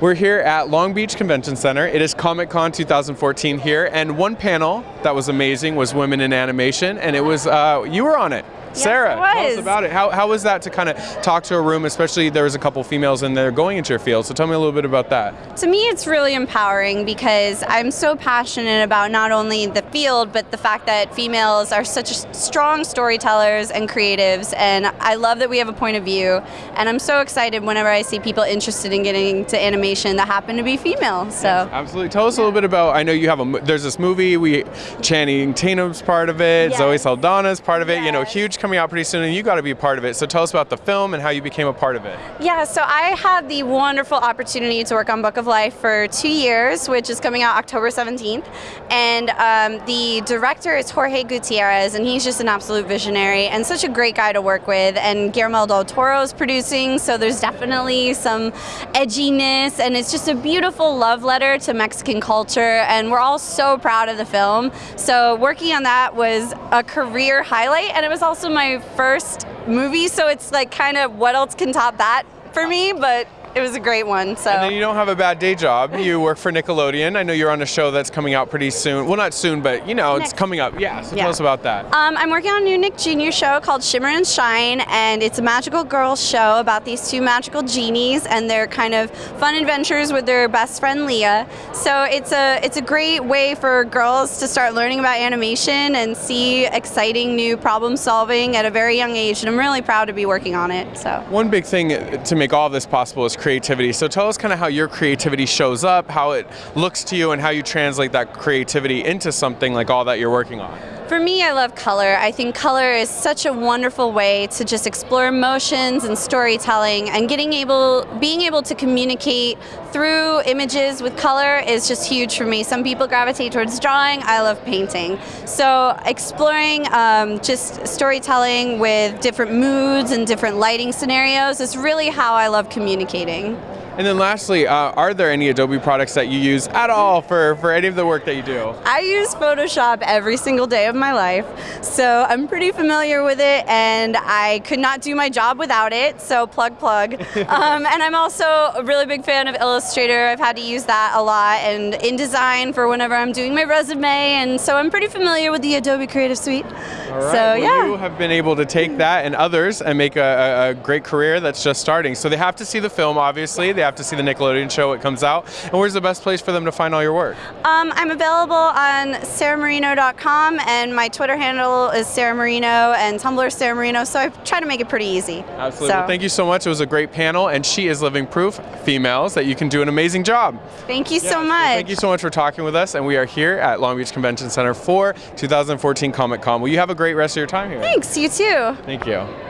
We're here at Long Beach Convention Center. It is Comic Con 2014 here, and one panel that was amazing was Women in Animation, and it was, uh, you were on it. Sarah, it tell us about it. How, how was that to kind of talk to a room, especially there was a couple females in there going into your field, so tell me a little bit about that. To me, it's really empowering because I'm so passionate about not only the field, but the fact that females are such strong storytellers and creatives. And I love that we have a point of view. And I'm so excited whenever I see people interested in getting to animation that happen to be female. So. Absolutely. Tell us a little bit about. I know you have a. There's this movie. We Channing Tatum's part of it. Zoe Yes. Saldana's part of it. You know, Yes. huge coming out pretty soon, and you got to be a part of it. So tell us about the film and how you became a part of it. Yeah, so I had the wonderful opportunity to work on Book of Life for two years, which is coming out October 17th. And um, the director is Jorge Gutierrez, and he's just an absolute visionary and such a great guy to work with. And Guillermo del Toro is producing, so there's definitely some edginess, and it's just a beautiful love letter to Mexican culture. And we're all so proud of the film. So working on that was a career highlight, and it was also my first movie, so it's like kind of what else can top that for me, but it was a great one. So And then you don't have a bad day job. You work for Nickelodeon. I know you're on a show that's coming out pretty soon. Well, not soon, but you know, it's coming up. Yeah. So Yeah. tell us about that. Um, I'm working on a new Nick Jr. show called Shimmer and Shine, and it's a magical girls show about these two magical genies and their kind of fun adventures with their best friend Leah. So it's a it's a great way for girls to start learning about animation and see exciting new problem solving at a very young age, and I'm really proud to be working on it. So. One big thing to make all this possible is creativity. So tell us kind of how your creativity shows up, how it looks to you, and how you translate that creativity into something like all that you're working on. For me, I love color. I think color is such a wonderful way to just explore emotions and storytelling and getting able being able to communicate through images with color is just huge for me. Some people gravitate towards drawing, I love painting. So exploring um, just storytelling with different moods and different lighting scenarios is really how I love communicating. And then lastly, uh, are there any Adobe products that you use at all for, for any of the work that you do? I use Photoshop every single day of my life, so I'm pretty familiar with it, and I could not do my job without it. So plug plug. um, and I'm also a really big fan of Illustrator. I've had to use that a lot, and InDesign for whenever I'm doing my resume, and so I'm pretty familiar with the Adobe Creative Suite. Right. So well, yeah. You have been able to take that and others and make a, a, a great career that's just starting. So they have to see the film, obviously. They have to see the Nickelodeon show it comes out. And where's the best place for them to find all your work? Um, I'm available on sarahmarino.com, and my Twitter handle is Sarah Marino, and Tumblr is Sarah Marino. So I try to make it pretty easy. Absolutely. So, Well, thank you so much. It was a great panel, and she is living proof, females, that you can do an amazing job. Thank you Yeah, so much. Thank you so much for talking with us, and we are here at Long Beach Convention Center for 2014 Comic Con. Well, you have a great rest of your time here. Thanks, you too. Thank you.